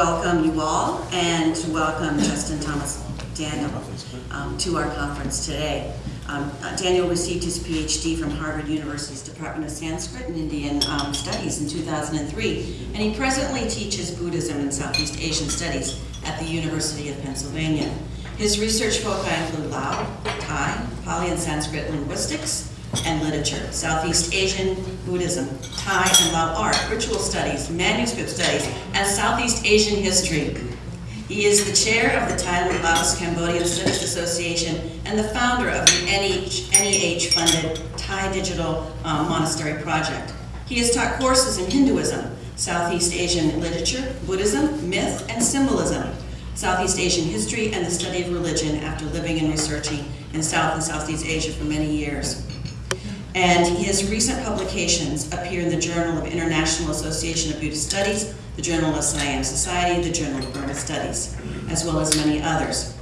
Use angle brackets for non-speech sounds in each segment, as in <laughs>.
Welcome you all, and welcome Justin Thomas McDaniel um, to our conference today. Um, uh, McDaniel received his PhD from Harvard University's Department of Sanskrit and Indian um, Studies in 2003, and he presently teaches Buddhism and Southeast Asian Studies at the University of Pennsylvania. His research foci include Lao, Thai, Pali and Sanskrit linguistics, and literature, Southeast Asian Buddhism, Thai and Lao art, ritual studies, manuscript studies, and Southeast Asian history. He is the chair of the Thailand Laos Cambodian Studies Association and the founder of the NEH-funded Thai Digital um, Monastery Project. He has taught courses in Hinduism, Southeast Asian literature, Buddhism, myth, and symbolism, Southeast Asian history, and the study of religion after living and researching in South and Southeast Asia for many years. And his recent publications appear in the Journal of International Association of Buddhist Studies, the Journal of Siam Society, the Journal of Burma Studies, as well as many others.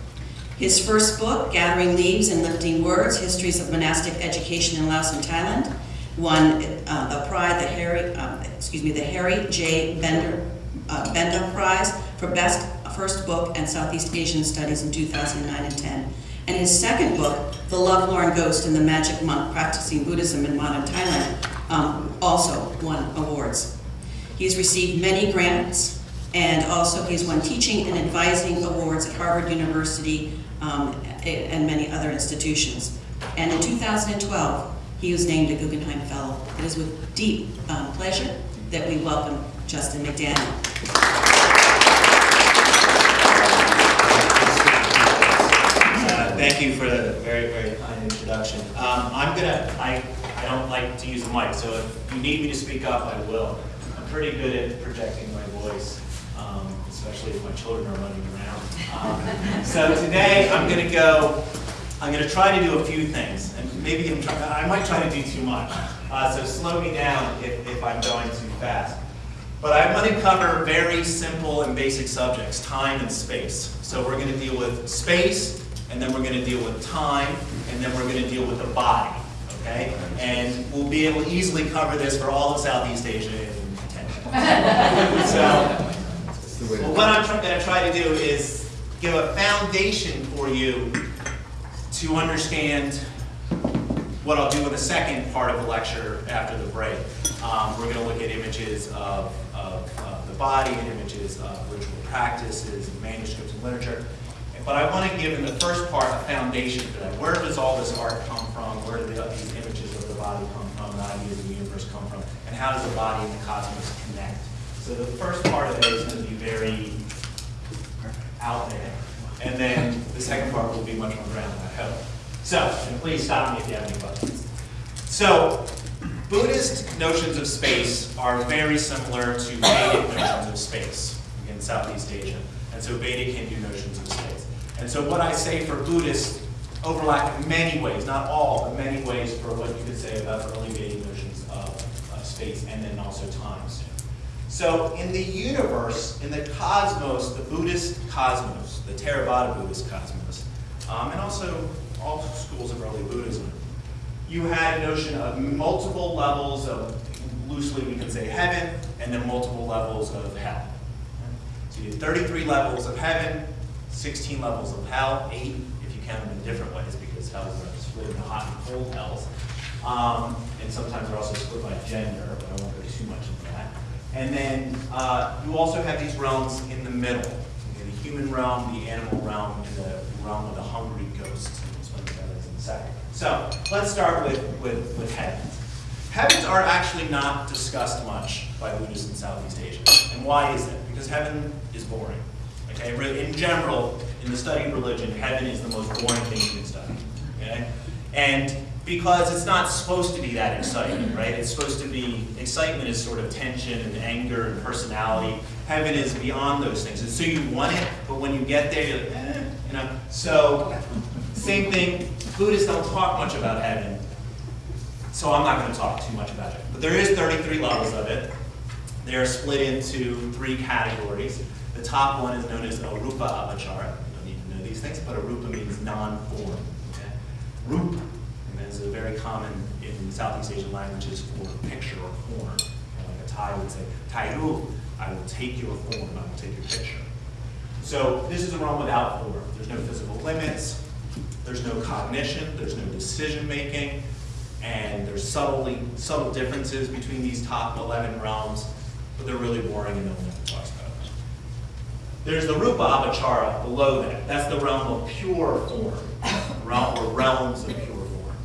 His first book, Gathering Leaves and Lifting Words, Histories of Monastic Education in Laos and Thailand, won uh, the prize, the Harry, um, excuse me, the Harry J. Bender, uh, Benda Prize for Best First Book and Southeast Asian Studies in 2009 and 10 and his second book, The Lovelorn Ghost and the Magic Monk Practicing Buddhism in Modern Thailand, um, also won awards. He's received many grants, and also he's won teaching and advising awards at Harvard University um, and many other institutions. And in 2012, he was named a Guggenheim Fellow. It is with deep um, pleasure that we welcome Justin McDaniel. Thank you for the very, very kind introduction. Um, I'm gonna, I, I don't like to use the mic, so if you need me to speak up, I will. I'm pretty good at projecting my voice, um, especially if my children are running around. Um, so today, I'm gonna go, I'm gonna try to do a few things, and maybe I'm try, I might try to do too much. Uh, so slow me down if, if I'm going too fast. But I'm going to cover very simple and basic subjects, time and space. So we're going to deal with space, and then we're going to deal with time, and then we're going to deal with the body, okay? And we'll be able to easily cover this for all of Southeast Asia in 10 minutes. <laughs> so, well, what I'm going to try to do is give a foundation for you to understand what I'll do in the second part of the lecture after the break. Um, we're going to look at images of, of uh, the body and images of ritual practices and manuscripts and literature. But I want to give in the first part a foundation for that. Where does all this art come from? Where do the, these images of the body come from? The ideas of the universe come from? And how does the body and the cosmos connect? So the first part of it is going to be very out there. And then the second part will be much more grounded, I hope. So, and please stop me if you have any questions. So, Buddhist notions of space are very similar to Vedic notions of space in Southeast Asia. And so Vedic Hindu notions. And so what I say for Buddhists overlap in many ways, not all, but many ways for what you could say about early Vedic notions of uh, space and then also time. So in the universe, in the cosmos, the Buddhist cosmos, the Theravada Buddhist cosmos, um, and also all schools of early Buddhism, you had a notion of multiple levels of, loosely we can say heaven, and then multiple levels of hell. So you had 33 levels of heaven, 16 levels of hell, 8 if you count them in different ways, because hell is split into hot and cold hells. Um, and sometimes they're also split by gender, but I won't go too much into that. And then uh, you also have these realms in the middle. Okay, the human realm, the animal realm, and the realm of the hungry ghosts. And explain what that is in a second. So let's start with, with, with heavens. Heavens are actually not discussed much by Buddhists in Southeast Asia. And why is that? Because heaven is boring. Okay, in general, in the study of religion, heaven is the most boring thing you can study. Okay? And because it's not supposed to be that exciting, right? It's supposed to be, excitement is sort of tension and anger and personality. Heaven is beyond those things. And so you want it, but when you get there, you're like, eh, you know? So, same thing, Buddhists don't talk much about heaven, so I'm not going to talk too much about it. But there is 33 levels of it. They are split into three categories. The top one is known as Arupa Avachara. You don't need to know these things, but Arupa means non-form. Okay? Rupa is a very common in Southeast Asian languages for picture or form. Like a Thai would say, Tairu I will take your form, I will take your picture. So this is a realm without form. There's no physical limits, there's no cognition, there's no decision-making, and there's subtly, subtle differences between these top 11 realms, but they're really boring and no one ever talks about. There's the Rupa Avachara below that. That's the realm of pure form, realm or realms of pure form.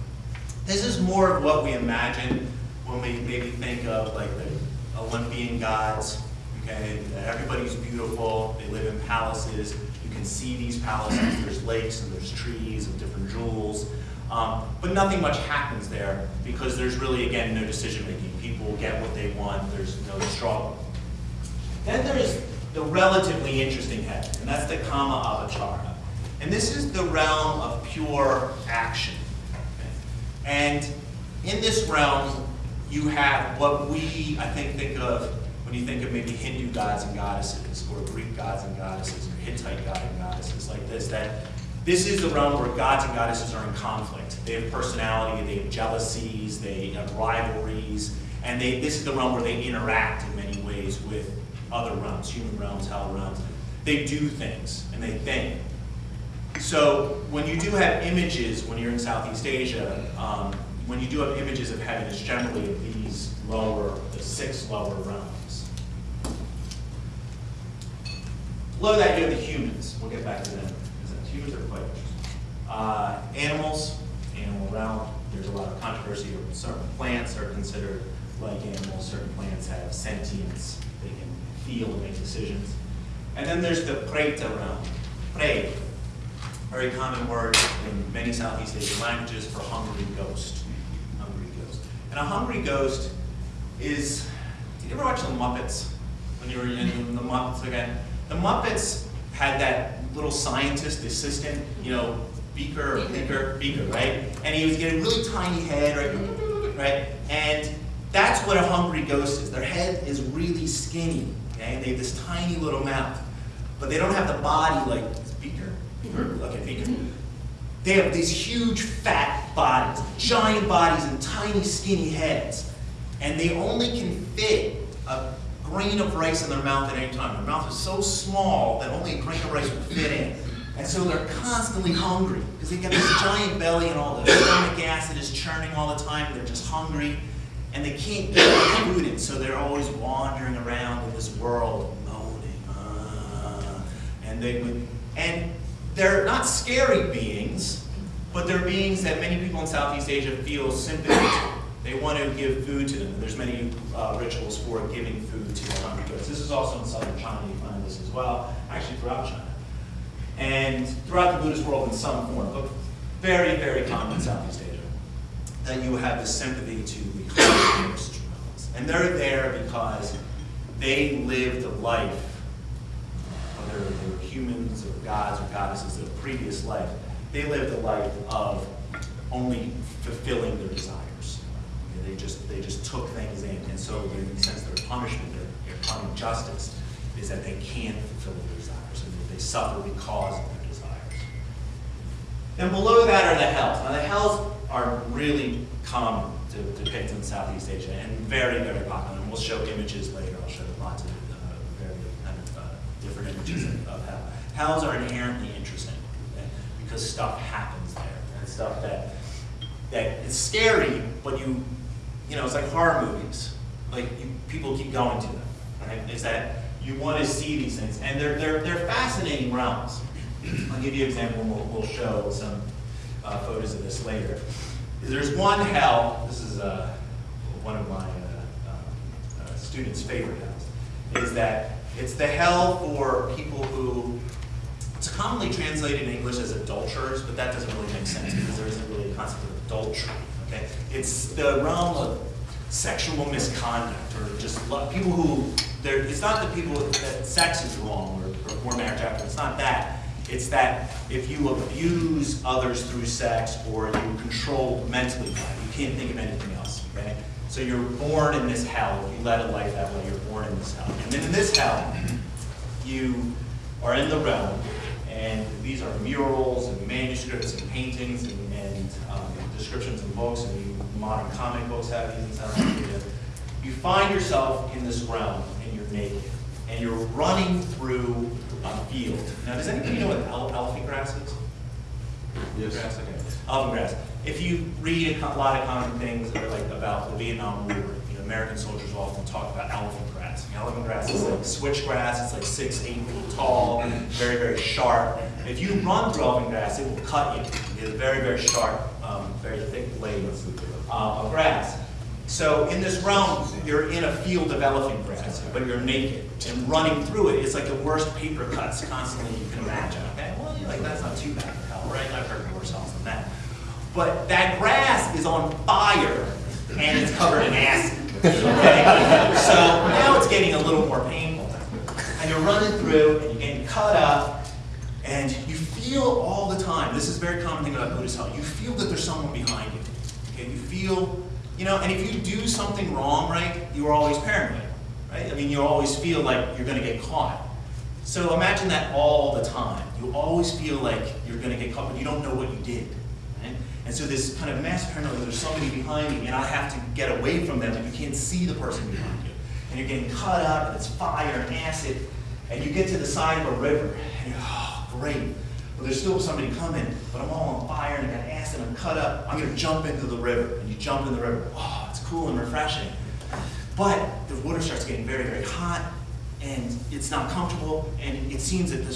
This is more of what we imagine when we maybe think of like the Olympian gods, okay? Everybody's beautiful, they live in palaces, you can see these palaces, there's lakes and there's trees and different jewels. Um, but nothing much happens there because there's really, again, no decision making. People get what they want, there's no struggle. Then there's the relatively interesting head, and that's the Kama Avachara. And this is the realm of pure action. And in this realm, you have what we, I think, think of when you think of maybe Hindu gods and goddesses, or Greek gods and goddesses, or Hittite god and goddesses like this, that this is the realm where gods and goddesses are in conflict. They have personality, they have jealousies, they have rivalries, and they, this is the realm where they interact in many ways with other realms, human realms, hell realms. They do things, and they think. So when you do have images, when you're in Southeast Asia, um, when you do have images of heaven, it's generally of these lower, the six lower realms. Below that, you have the humans. We'll get back to them. because Humans are quite. Uh, animals, animal realm. There's a lot of controversy over certain plants are considered like animals. Certain plants have sentience. Feel and make decisions. And then there's the Preta realm. Pre, very common word in many Southeast Asian languages for hungry ghost. Hungry ghost. And a hungry ghost is, did you ever watch the Muppets? When you were in the Muppets again? The Muppets had that little scientist assistant, you know, Beaker or Beaker, Beaker, right? And he was getting a really tiny head, right? Right? And that's what a hungry ghost is. Their head is really skinny, okay? They have this tiny little mouth. But they don't have the body like Beaker. Beaker, mm-hmm. okay, Beaker. They have these huge fat bodies, giant bodies and tiny skinny heads. And they only can fit a grain of rice in their mouth at any time. Their mouth is so small that only a grain of rice will fit in. And so they're constantly hungry because they've got this giant belly and all the stomach acid is churning all the time. They're just hungry and they can't get in. So they're always wandering around in this world, moaning. Uh, and they would, and they're not scary beings, but they're beings that many people in Southeast Asia feel sympathy to. They want to give food to them. And there's many uh, rituals for giving food to the hungry ghosts. This is also in southern China. You find this as well, actually throughout China and throughout the Buddhist world in some form, but very, very common in Southeast Asia, that you have this sympathy to the And they're there because they lived a life, whether they were humans or gods or goddesses of a previous life, they lived a life of only fulfilling their desires. They just, they just took things in, and so in a sense their punishment, their, their common justice, is that they can't fulfill their desires, and that they suffer because of their desires. Then below that are the hells. Now the hells are really common to depict in Southeast Asia and very, very popular. And we'll show images later. I'll show lots of uh, very kind of uh, different images of, hell. Hells are inherently interesting okay? because stuff happens there and stuff that that is scary, but you, you know, it's like horror movies. Like you, people keep going to them. Right? Is that you want to see these things, and they're they're they're fascinating realms. I'll give you an example. and We'll, we'll show some uh, photos of this later. There's one hell. This is uh, one of my uh, uh, uh, students' favorite hells. Is that it's the hell for people who it's commonly translated in English as adulterers, but that doesn't really make sense because there isn't really a concept of adultery. Okay, it's the realm of sexual misconduct or just people who it's not the people that sex is wrong or, or before marriage after. It's not that. It's that if you abuse others through sex or you control mentally, you can't think of anything else. Okay, so you're born in this hell. If you led a life that way, you're born in this hell. And then in this hell, you are in the realm, and these are murals and manuscripts and paintings and, and um, descriptions in books, and you, modern comic books have these in South Korea. You find yourself in this realm, and you're naked. and you're running through Now, does anybody know what ele- elephant grass is? Yes. Grass, okay. Elephant grass. If you read a lot of common things that are like about the Vietnam War, you know, American soldiers often talk about elephant grass. You know, elephant grass is like switchgrass, it's like six, eight feet tall, very, very sharp. If you run through elephant grass, it will cut you. It's very, very sharp, um, very thick blades uh, of grass. So in this realm, you're in a field of elephant grass, but you're naked. And running through it. it is like the worst paper cuts constantly you can imagine. Okay, well, you're like, that's not too bad hell, right? I've heard worse hells than that. But that grass is on fire and it's covered in acid. Okay? So now it's getting a little more painful. And you're running through and you're getting cut up and you feel all the time, this is a very common thing about Buddhist hell, you feel that there's someone behind you. Okay, you feel, you know, and if you do something wrong, right, you are always paranoid, right? I mean, you always feel like you're gonna get caught. So imagine that all the time. You always feel like you're gonna get caught, but you don't know what you did. Right? And so this kind of mass paranoia, there's somebody behind me, and I have to get away from them, and you can't see the person behind you. And you're getting cut up, and it's fire and acid, and you get to the side of a river, and you're, oh, great. Well, there's still somebody coming, but I'm all on fire, and I got acid, and I'm cut up. I'm gonna jump into the river, and you jump in the river. Oh, it's cool and refreshing. But the water starts getting very, very hot, and it's not comfortable, and it seems that the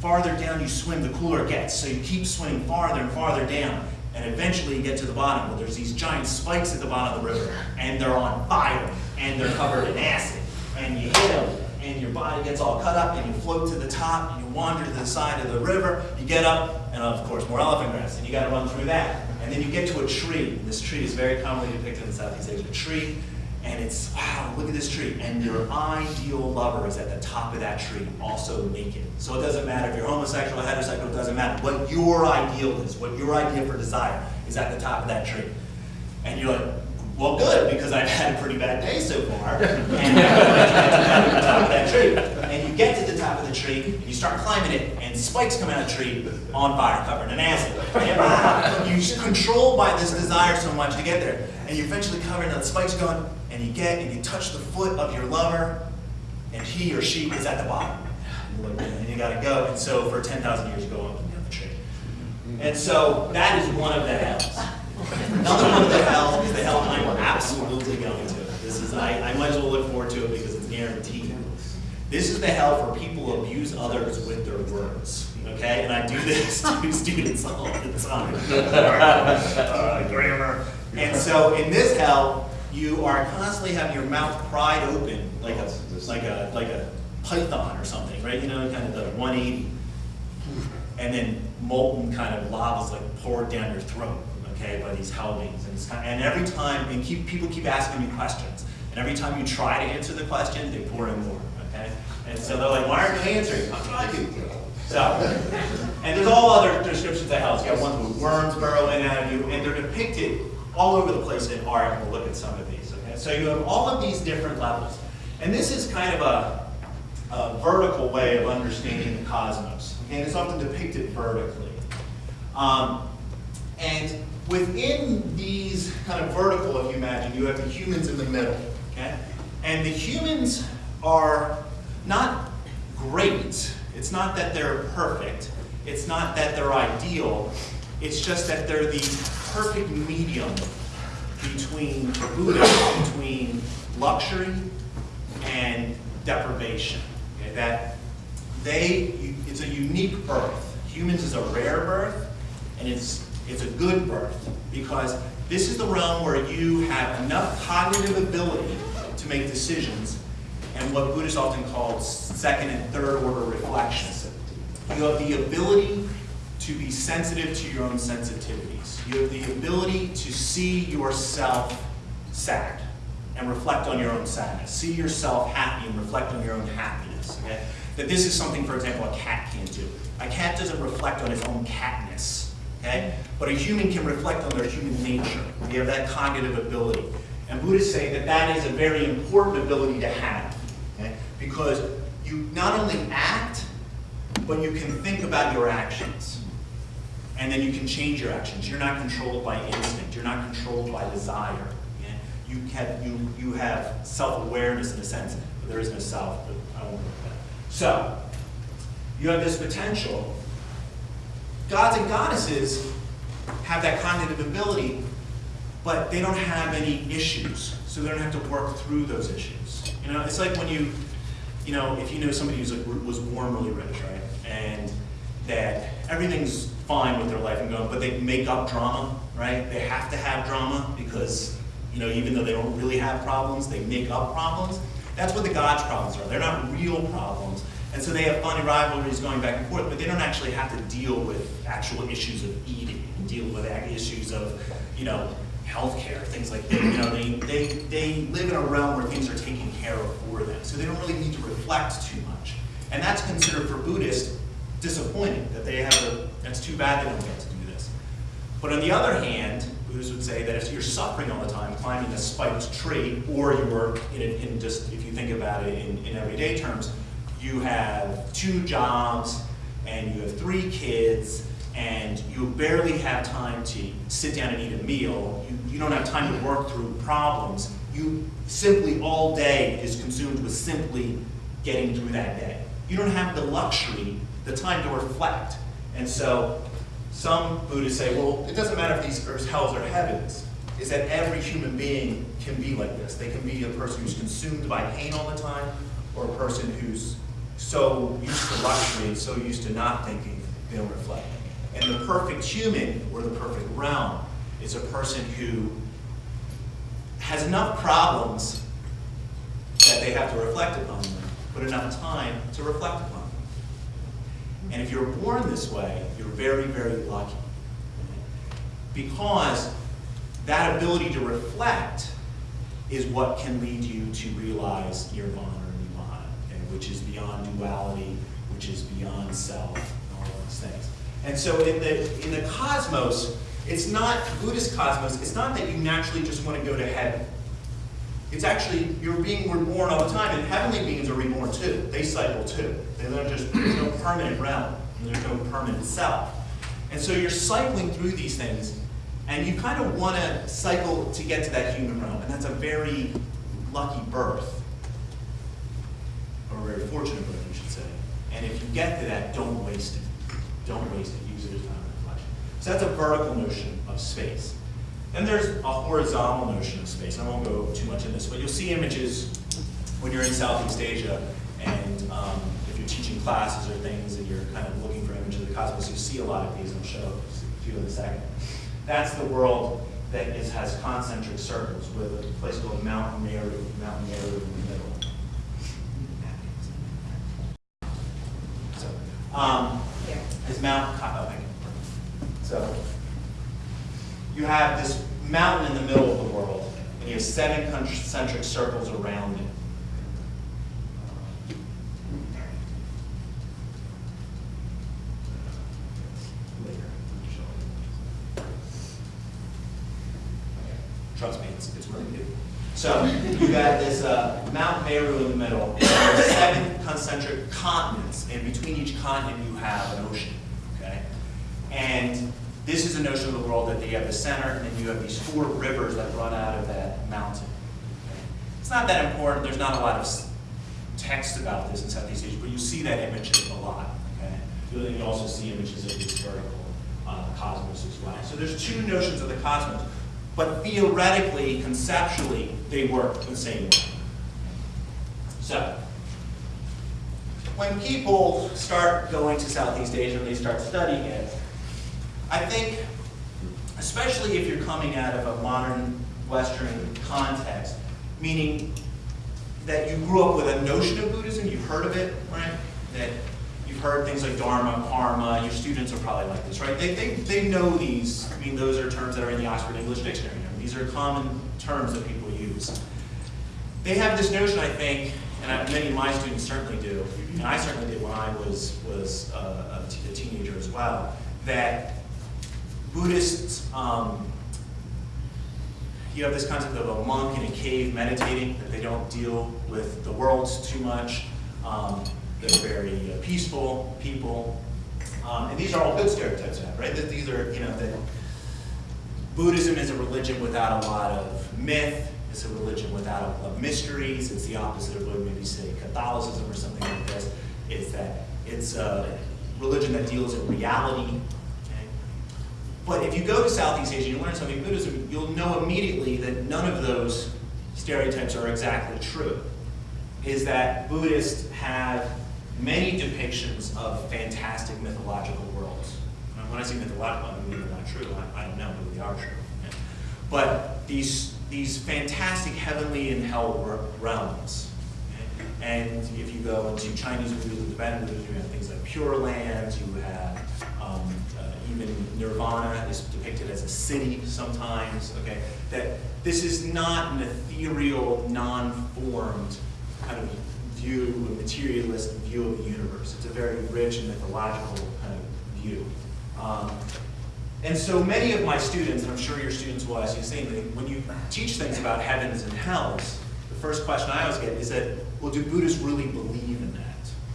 farther down you swim, the cooler it gets. So you keep swimming farther and farther down, and eventually you get to the bottom. Well, there's these giant spikes at the bottom of the river, and they're on fire, and they're covered in acid, and you hit them, and your body gets all cut up, and you float to the top, wander to the side of the river, you get up, and of course, more elephant grass, and you gotta run through that. And then you get to a tree. This tree is very commonly depicted in Southeast Asia. A tree and it's, wow, look at this tree. And your ideal lover is at the top of that tree, also naked. So it doesn't matter if you're homosexual or heterosexual, it doesn't matter. What your ideal is, what your idea for desire is at the top of that tree. And you're like, well, good, because I've had a pretty bad day so far. <laughs> And uh, I'm at the top of that tree. And you get to the top of the tree, and you start climbing it, and spikes come out of the tree on fire, covered in acid. And wow, you're ah, controlled by this desire so much to get there. And you eventually cover it, and the spikes going, and you get, and you touch the foot of your lover, and he or she is at the bottom. And you gotta go, and so for 10,000 years you go up and down the tree. And so that is one of the hells. Another one of the hells is the hell I'm absolutely going to. This is, I, I might as well look forward to it because it's guaranteed. This is the hell for people who abuse others with their words, okay? And I do this <laughs> to students all the time. Uh, Grammar. And so in this hell, you are constantly having your mouth pried open like a, like a, like a python or something, right? You know, kind of the 180 and then molten kind of lava is like poured down your throat, okay, by these hell. And, kind and every time, and keep, people keep asking me questions, and every time you try to answer the question, they pour in more, okay? And so they're like, why aren't you answering? I'm trying to. So, and there's all other descriptions of hell. You got ones with worms burrowing out of you, and they're depicted all over the place in art. We'll look at some of these, okay? So you have all of these different levels. And this is kind of a, a vertical way of understanding the cosmos. Okay, and it's often depicted vertically. Um, and within these kind of vertical, if you imagine, you have the humans in the middle. Okay, and the humans are not great. It's not that they're perfect. It's not that they're ideal. It's just that they're the perfect medium between, Buddha, between luxury and deprivation. Okay, that they, it's a unique birth. Humans is a rare birth, and it's, it's a good birth, because this is the realm where you have enough cognitive ability to make decisions, and what Buddhists often call second and third order reflections. You have the ability to be sensitive to your own sensitivities. You have the ability to see yourself sad and reflect on your own sadness. See yourself happy and reflect on your own happiness. Okay? That this is something, for example, a cat can't do. A cat doesn't reflect on its own catness. Okay? But a human can reflect on their human nature. They have that cognitive ability. And Buddhists say that that is a very important ability to have. Okay? Because you not only act, but you can think about your actions. And then you can change your actions. You're not controlled by instinct. You're not controlled by desire. okay? You have, you, you have self-awareness in a sense. but There is no south, but I won't with that. So, you have this potential. Gods and goddesses have that cognitive ability, but they don't have any issues, so they don't have to work through those issues. You know, it's like when you, you know, if you know somebody who's like, was born really rich, right, and that everything's fine with their life and going, but they make up drama, right? They have to have drama because, you know, even though they don't really have problems, they make up problems. That's what the gods' problems are. They're not real problems. And so they have funny rivalries going back and forth, but they don't actually have to deal with actual issues of eating deal with issues of, you know, healthcare, things like that. You know, they, they, they live in a realm where things are taken care of for them. So they don't really need to reflect too much. And that's considered for Buddhists disappointing, that they have a, that's too bad they don't get to do this. But on the other hand, Buddhists would say that if you're suffering all the time, climbing a spiked tree, or you're in, in just, if you think about it in, in everyday terms, you have two jobs, and you have three kids, and you barely have time to sit down and eat a meal. You, you don't have time to work through problems. You simply all day is consumed with simply getting through that day. You don't have the luxury, the time to reflect. And so some Buddhists say, well, it doesn't matter if these are hells or heavens, is that every human being can be like this. They can be a person who's consumed by pain all the time, or a person who's so used to luxury, and so used to not thinking, they don't reflect. And the perfect human, or the perfect realm, is a person who has enough problems that they have to reflect upon them, but enough time to reflect upon them. And if you're born this way, you're very, very lucky. Because that ability to reflect is what can lead you to realize nirvana which is beyond duality, which is beyond self, and all those things. And so in the, in the cosmos, it's not, Buddhist cosmos, it's not that you naturally just want to go to heaven. It's actually, you're being reborn all the time, and heavenly beings are reborn too. They cycle too. Just, there's no permanent realm, there's no permanent self. And so you're cycling through these things, and you kind of want to cycle to get to that human realm, and that's a very lucky birth, very fortunate birth, you should say. And if you get to that, don't waste it. Don't waste it. Use it as time of reflection. So that's a vertical notion of space. Then there's a horizontal notion of space. I won't go too much in this, but you'll see images when you're in Southeast Asia, and um, if you're teaching classes or things, and you're kind of looking for images of the cosmos, you see a lot of these. and I'll show a few in a second. That's the world that is, has concentric circles with a place called Mount Meru, Mount Meru in the middle. So, um, is Mount, oh, you. So, you have this mountain in the middle of the world, and you have seven concentric circles around it. Trust me, it's, it's really good. So, you got this uh, Mount Meru in the middle, and there are seven concentric continents, and between each continent you have an ocean, okay? And this is a notion of the world that you have the center, and then you have these four rivers that run out of that mountain. okay? It's not that important, there's not a lot of text about this in Southeast Asia, but you see that image a lot, okay? You also see images of this vertical uh, cosmos as well. So there's two notions of the cosmos, but theoretically, conceptually, they work the same way. So, when people start going to Southeast Asia and they start studying it, I think, especially if you're coming out of a modern Western context, meaning that you grew up with a notion of Buddhism, you've heard of it, right? That you've heard things like Dharma, Karma, your students are probably like this, right? They, they, they know these, I mean, those are terms that are in the Oxford English Dictionary. These are common terms that people use. They have this notion, I think, and I- many of my students certainly do, and I certainly did when I was, was uh, a teenager as well, that Buddhists, um, you have this concept of a monk in a cave meditating, that they don't deal with the world too much. Um, they're very uh, peaceful people. Um, and these are all good stereotypes, right? That these are, you know, that Buddhism is a religion without a lot of myth It's a religion without a mysteries. It's the opposite of what maybe say Catholicism or something like this. It's that it's a religion that deals in reality. Okay? But if you go to Southeast Asia and you learn something Buddhism, you'll know immediately that none of those stereotypes are exactly true. Is that Buddhists have many depictions of fantastic mythological worlds. When I say mythological, I mean they're not true. I, I know, they are true. okay? But these, these fantastic heavenly and hell realms. And if you go into Chinese Buddhism, Tibetan Buddhism, you have things like Pure Lands, you have um, uh, even Nirvana is depicted as a city sometimes, okay? That this is not an ethereal, non-formed kind of view, a materialist view of the universe. It's a very rich and mythological kind of view. Um, and so many of my students, and I'm sure your students will ask you the same thing, when you teach things about heavens and hells, the first question I always get is that, well, do Buddhists really believe in that?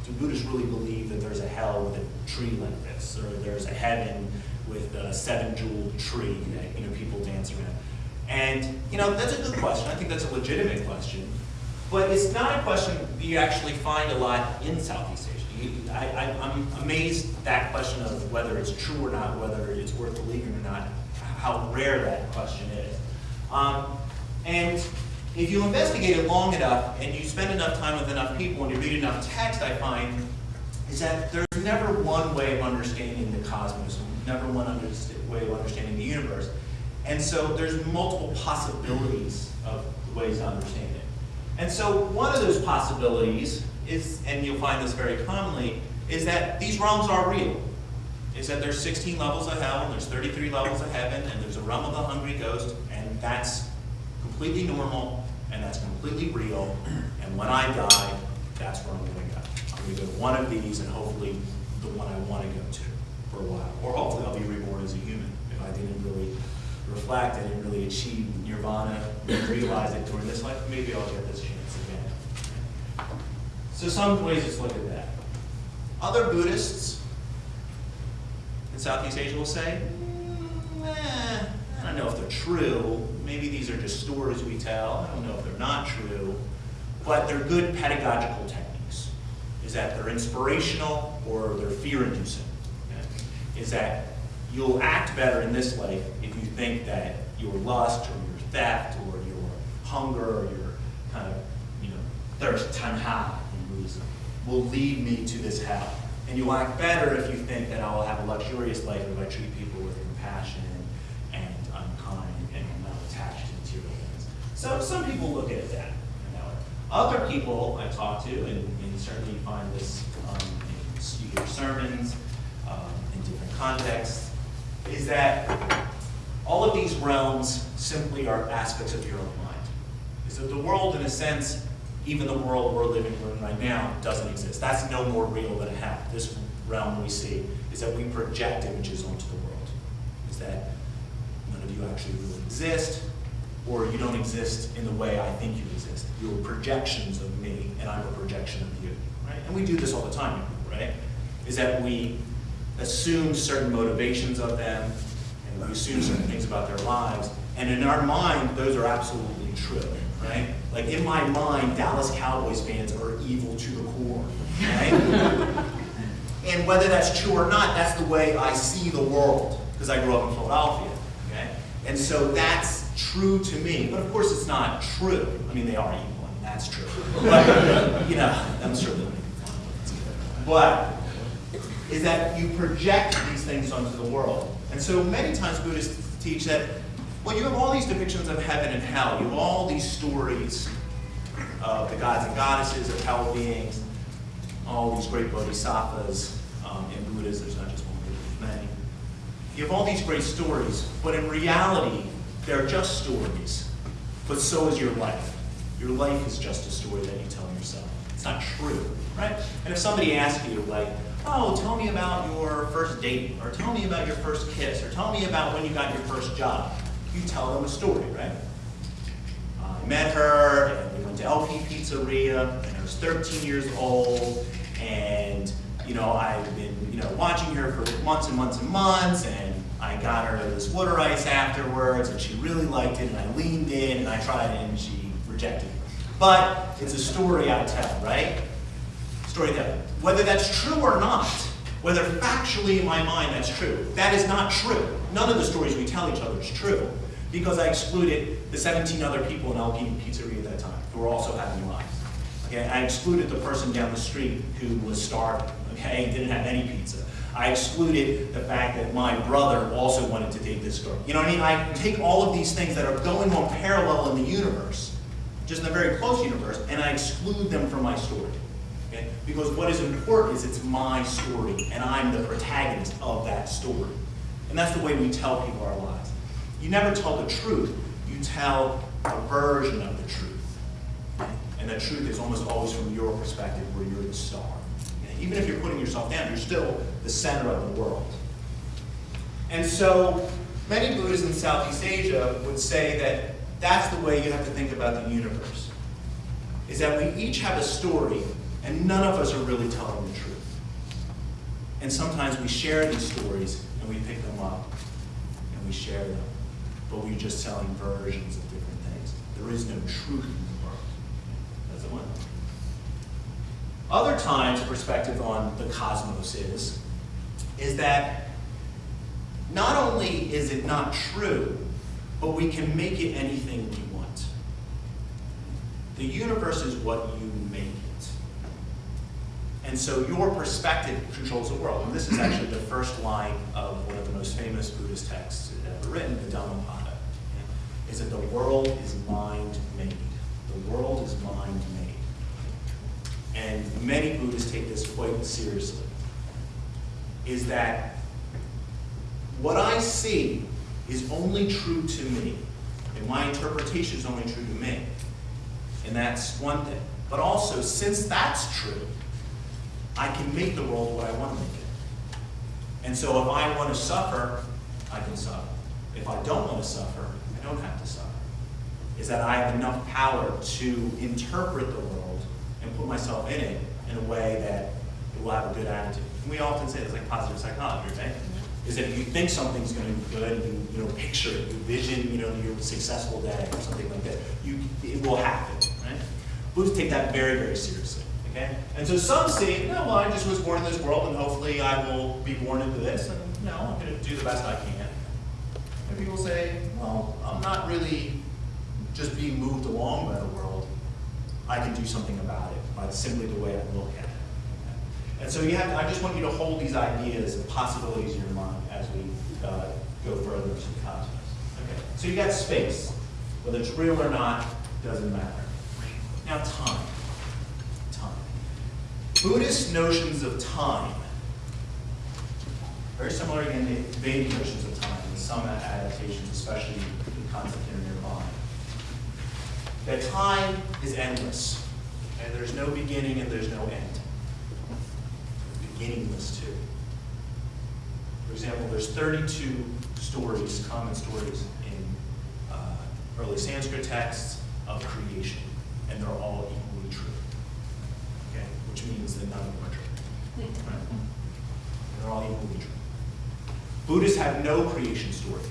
Do Buddhists really believe that there's a hell with a tree like this, or there's a heaven with a seven-jeweled tree that you know people dance around? And you know that's a good question. I think that's a legitimate question, but it's not a question you actually find a lot in Southeast Asia. I, I'm amazed that question of whether it's true or not, whether it's worth believing or not, how rare that question is. Um, and if you investigate it long enough and you spend enough time with enough people and you read enough text, I find is that there's never one way of understanding the cosmos, never one way of understanding the universe. And so there's multiple possibilities of ways to understand it. And so one of those possibilities is, and you'll find this very commonly, is that these realms are real. Is that there's 16 levels of hell, and there's 33 levels of heaven, and there's a realm of the hungry ghost, and that's completely normal, and that's completely real, and when I die, that's where I'm gonna go. I'm gonna go to one of these, and hopefully the one I wanna go to for a while. Or hopefully I'll be reborn as a human, if I didn't really reflect, I didn't really achieve nirvana, realize it during this life, maybe I'll get this chance. So some ways to look at that. Other Buddhists in Southeast Asia will say, "Mm, eh, I don't know if they're true. Maybe these are just stories we tell. I don't know if they're not true. But they're good pedagogical techniques. Is that they're inspirational or they're fear-inducing. okay? Is that you'll act better in this life if you think that your lust or your theft or your hunger or your kind of, you know, thirst, tanha Buddhism, will lead me to this hell. And you'll act better if you think that I will have a luxurious life if I treat people with compassion and, I'm kind and I'm not attached to material things. So some people look at it that, that way. Other people I talk to, and, and certainly you find this um, in you hear sermons um, in different contexts, is that all of these realms simply are aspects of your own mind. Is that the world, in a sense, even the world we're living in right now, doesn't exist. That's no more real than hell. This realm we see is that we project images onto the world. Is that none of you actually really exist, or you don't exist in the way I think you exist. You're projections of me, and I'm a projection of you. Right? And we do this all the time, right? Is that we assume certain motivations of them, we assume certain things about their lives, and in our mind, those are absolutely true, right? Like in my mind, Dallas Cowboys fans are evil to the core, right? <laughs> and whether that's true or not, that's the way I see the world, because I grew up in Philadelphia, okay? And so that's true to me, but of course it's not true. I mean, they are evil, and that's true. But, you know, I'm sure they'll make fun of it. But is that you project these things onto the world. And so many times Buddhists teach that, well, you have all these depictions of heaven and hell. You have all these stories of the gods and goddesses, of hell beings, all these great bodhisattvas. Um, in Buddhism, there's not just one, there's many. You have all these great stories, but in reality, they're just stories. But so is your life. Your life is just a story that you tell yourself. It's not true, right? And if somebody asks you, like, oh, tell me about your first date, or tell me about your first kiss, or tell me about when you got your first job, you tell them a story, right? I met her, and we went to LP Pizzeria, and I was 13 years old, and you know I've been you know watching her for months and months and months, and I got her this water ice afterwards, and she really liked it, and I leaned in, and I tried it, and she rejected it. But it's a story I tell, right? Whether that's true or not, whether factually in my mind that's true, that is not true. None of the stories we tell each other is true, because I excluded the 17 other people in Alpine Pizzeria at that time, who were also having lives. Okay, I excluded the person down the street who was starving, okay, didn't have any pizza. I excluded the fact that my brother also wanted to date this girl. You know what I mean? I take all of these things that are going on parallel in the universe, just in a very close universe, and I exclude them from my story. Okay? Because what is important is it's my story, and I'm the protagonist of that story. And that's the way we tell people our lives. You never tell the truth, you tell a version of the truth. And the truth is almost always from your perspective, where you're the star. And even if you're putting yourself down, you're still the center of the world. And so, many Buddhists in Southeast Asia would say that that's the way you have to think about the universe. Is that we each have a story, and none of us are really telling the truth. And sometimes we share these stories, and we pick them up, and we share them. But we're just telling versions of different things. There is no truth in the world. That's the one. Other times, perspective on the cosmos is, is that not only is it not true, but we can make it anything we want. The universe is what you. And so your perspective controls the world. And this is actually the first line of one of the most famous Buddhist texts ever written, the Dhammapada. Is that the world is mind made. The world is mind made. And many Buddhists take this quite seriously. Is that what I see is only true to me, and my interpretation is only true to me. And that's one thing. But also, since that's true, I can make the world what I want to make it. And so if I want to suffer, I can suffer. If I don't want to suffer, I don't have to suffer. Is that I have enough power to interpret the world and put myself in it in a way that it will have a good attitude. And we often say it's like positive psychology, right? Is that if you think something's going to be good, you, you know, picture it, you vision, you know, your successful day or something like that, you, it will happen, right? Buddhists take that very, very seriously. Okay? And so some see, no, well, I just was born in this world and hopefully I will be born into this, and no, I'm going to do the best I can. And people say, well, I'm not really just being moved along by the world. I can do something about it by simply the way I look at it. And so you have, I just want you to hold these ideas and possibilities in your mind as we uh, go further into the cosmos. Okay. So you got space. Whether it's real or not, doesn't matter. Now. Time. Buddhist notions of time, very similar again to Vedic notions of time, and some adaptations, especially the concept here nearby. That time is endless, and there's no beginning and there's no end. Beginningless too. For example, there's 32 stories, common stories in uh, early Sanskrit texts of creation, and they're all which means that none of them are true. Right? They're all equally true. Buddhists have no creation story.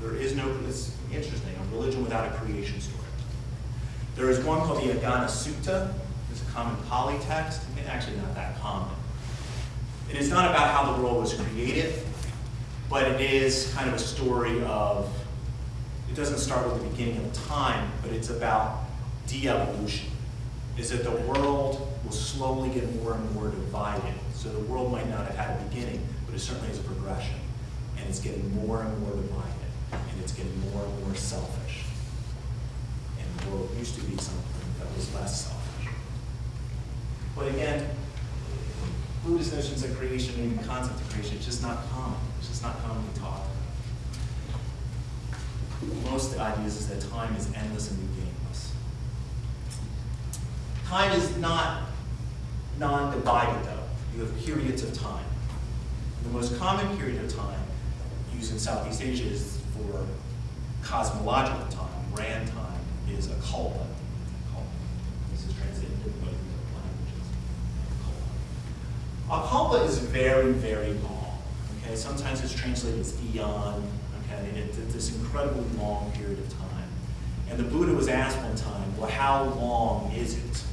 There is no, it's interesting, a religion without a creation story. There is one called the Agganna Sutta. It's a common Pali text. Actually, not that common. It is not about how the world was created, but it is kind of a story of, it doesn't start with the beginning of time, but it's about de-evolution. Is that the world will slowly get more and more divided. So the world might not have had a beginning, but it certainly is a progression. And it's getting more and more divided, and it's getting more and more selfish. And the world used to be something that was less selfish. But again, Buddhist notions of creation, maybe concept of creation, it's just not common. It's just not commonly taught. Most ideas is that time is endless and beginningless. Time is not non-divided though. You have periods of time. The most common period of time used in Southeast Asia is for cosmological time, grand time, is a kalpa. This is translated into both languages. A kalpa is very, very long. Okay, sometimes it's translated as eon, okay, it, it's this incredibly long period of time. And the Buddha was asked one time, well, how long is it?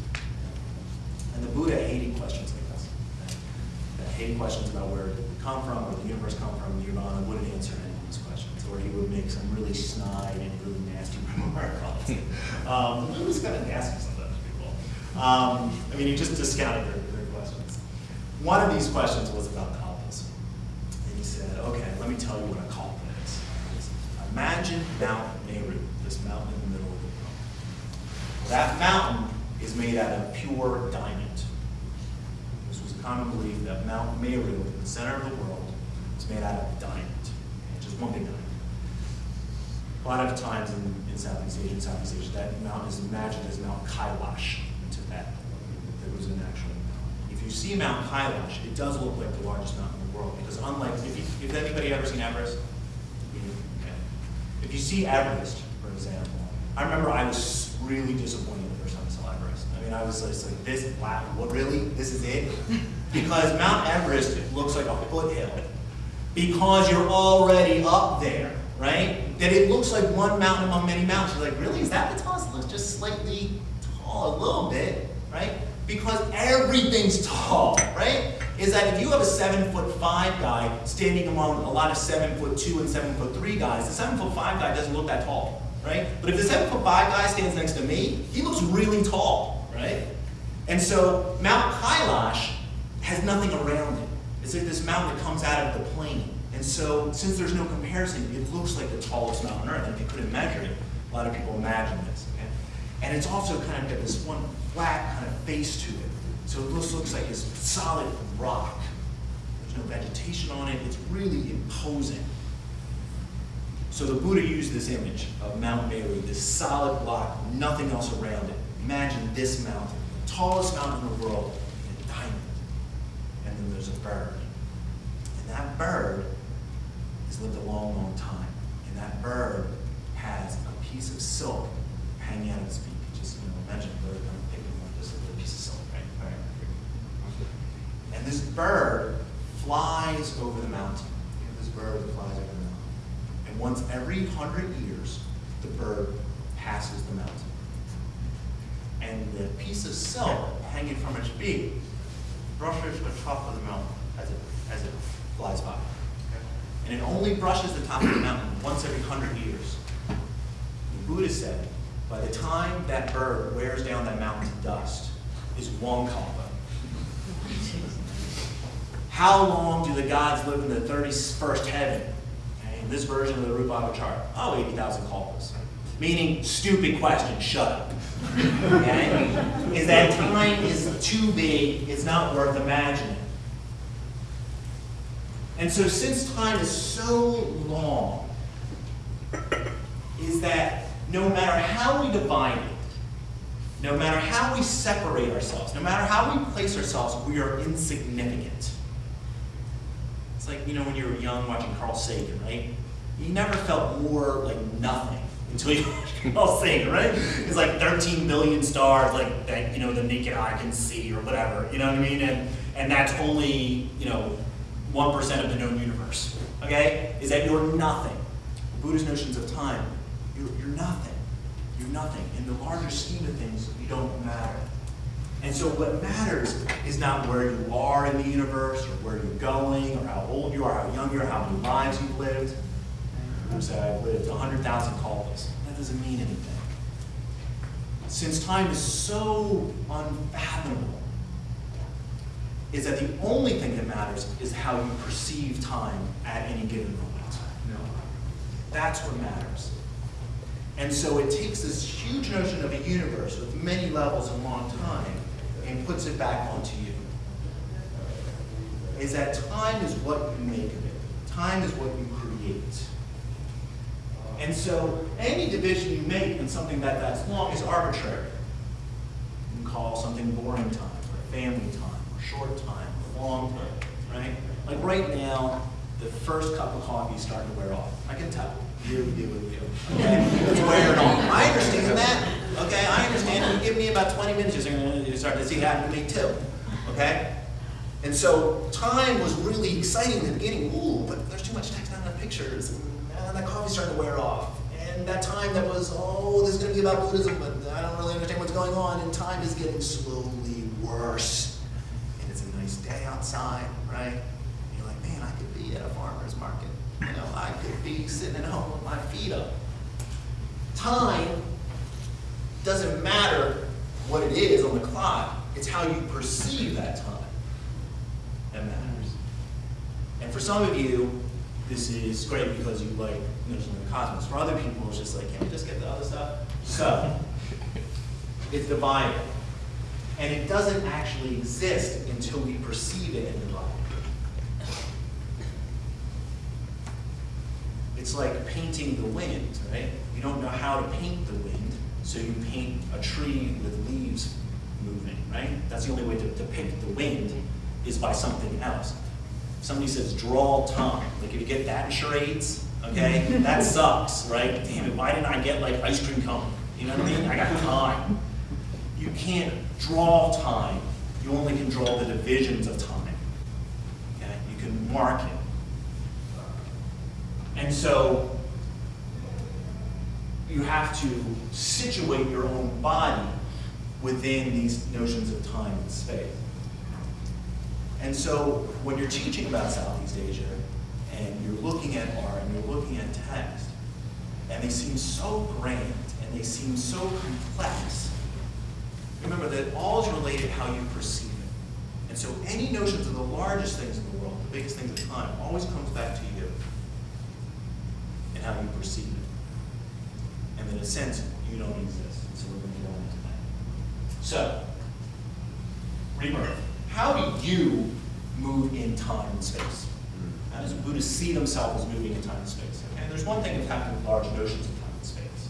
And the Buddha hated questions like this. That hated questions about where did we come from, where the universe come from, Nirvana wouldn't answer any of these questions. Or he would make some really snide and really nasty <laughs> remark on it. Um, was kind of nasty sometimes, people. Um, I mean, he just discounted their, their questions. One of these questions was about kalpas. And he said, okay, let me tell you what a kalpa is. Imagine Mount Meru, this mountain in the middle of the world. That mountain is made out of pure diamond. Common belief that Mount Meru, in the center of the world, is made out of diamond. Just one big diamond. A lot of times in, in Southeast Asia, and Southeast Asia, that mountain is imagined as Mount Kailash in Tibet. There was an actual mountain. If you see Mount Kailash, it does look like the largest mountain in the world, because unlike, if you, if anybody ever seen Everest? You? Okay. If you see Everest, for example, I remember I was really disappointed the first time I saw Everest. I mean, I was just like, this, wow, what, really? This is it? <laughs> Because Mount Everest looks like a foothill because you're already up there, right? That it looks like one mountain among many mountains. You're like, really? Is that the tallest? It looks just slightly tall, a little bit, right? Because everything's tall, right? Is that if you have a seven foot five guy standing among a lot of seven foot two and seven foot three guys, the seven foot five guy doesn't look that tall, right? But if the seven foot five guy stands next to me, he looks really tall, right? And so Mount Kailash has nothing around it. It's like this mountain that comes out of the plain. And so, since there's no comparison, it looks like the tallest mountain on earth. And if you couldn't measure it, a lot of people imagine this. Okay? And it's also kind of got this one flat kind of face to it. So it looks, looks like this solid rock. There's no vegetation on it. It's really imposing. So the Buddha used this image of Mount Meru, this solid block, nothing else around it. Imagine this mountain, the tallest mountain in the world, a diamond. And then there's a bird. And that bird has lived a long, long time. And that bird has a piece of silk hanging out of its beak. Just, you know, imagine a bird of picking up this little piece of silk, right? All right. And this bird flies over the mountain. You know, this bird flies over the mountain. Once every hundred years, the bird passes the mountain. And the piece of silk hanging from its beak brushes the top of the mountain as it, as it flies by. And it only brushes the top of the mountain once every hundred years. The Buddha said, by the time that bird wears down that mountain to dust, is one kalpa. How long do the gods live in the 31st heaven? This version of the Rupa chart, oh, 80,000 kalpas. Meaning, stupid question, shut up. Okay? <laughs> Is that time is too big, it's not worth imagining. And so, since time is so long, is that no matter how we divide it, no matter how we separate ourselves, no matter how we place ourselves, we are insignificant. It's like, you know, when you were young watching Carl Sagan, right? You never felt more like nothing until you <laughs> Carl Sagan, right? It's like 13 billion stars, like that, you know, the naked eye can see or whatever, you know what I mean? And, and that's only, you know, 1% of the known universe, okay? Is that you're nothing. Buddhist notions of time, you're, you're nothing. You're nothing. In the larger scheme of things, you don't matter. And so what matters is not where you are in the universe, or where you're going, or how old you are, how young you are, how many lives you've lived. Say, I've lived 100,000 kalpas. That doesn't mean anything. Since time is so unfathomable, is that the only thing that matters is how you perceive time at any given moment. No. That's what matters. And so it takes this huge notion of a universe with many levels and long time and puts it back onto you. Is that time is what you make of it. Time is what you create. And so any division you make in something that that's long is arbitrary. You can call something boring time, or family time, or short time, or long time, right? Like right now, the first cup of coffee is starting to wear off. I can tell. Really do with you. Okay? It's wearing off. I understand that. Okay, I understand. You give me about 20 minutes, you're going to start to see it happen to me too. Okay? And so time was really exciting in the beginning. Ooh, but there's too much text, not enough pictures, and that coffee's starting to wear off. And that time that was, oh, this is going to be about Buddhism, but I don't really understand what's going on. And time is getting slowly worse. And it's a nice day outside, right? And you're like, man, I could be at a farmer's market. You know, I could be sitting at home with my feet up. Time doesn't matter what it is on the clock, it's how you perceive that time that matters. And for some of you, this is great because you like notions of the cosmos. For other people, it's just like, can we just get the other stuff? So, <laughs> it's divided. And it doesn't actually exist until we perceive it in the it. It's like painting the wind, right? You don't know how to paint the wind, so you paint a tree with leaves moving, right? That's the only way to depict the wind is by something else. Somebody says draw time. Like if you get that in charades, okay, <laughs> that sucks, right? Damn it, why didn't I get like ice cream cone? You know what I mean? I got time. You can't draw time. You only can draw the divisions of time. Okay? You can mark it. And so you have to situate your own body within these notions of time and space. And so when you're teaching about Southeast Asia and you're looking at art and you're looking at text, and they seem so grand and they seem so complex, remember that all is related how you perceive it. And so any notions of the largest things in the world, the biggest things of time, always comes back to you and how you perceive it. And in a sense, you don't exist. So we're going to go into that. So, rebirth. How do you move in time and space? Hmm. How does Buddhists see themselves as moving in time and space? Okay, there's one thing of having large notions of time and space.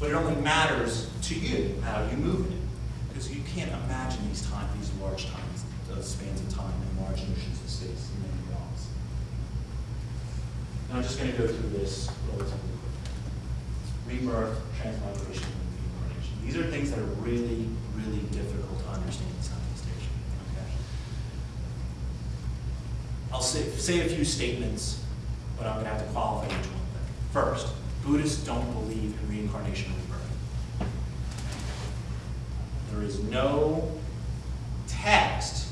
But it only matters to you how you move in it. Because you can't imagine these time, these large times, those spans of time and large notions of space in many realms. And I'm just going to go through this relatively quickly. Rebirth, transmigration, and reincarnation. These are things that are really, really difficult to understand in Southeast Asia. Okay? I'll say, say a few statements, but I'm going to have to qualify each one. First, Buddhists don't believe in reincarnation or rebirth. There is no text,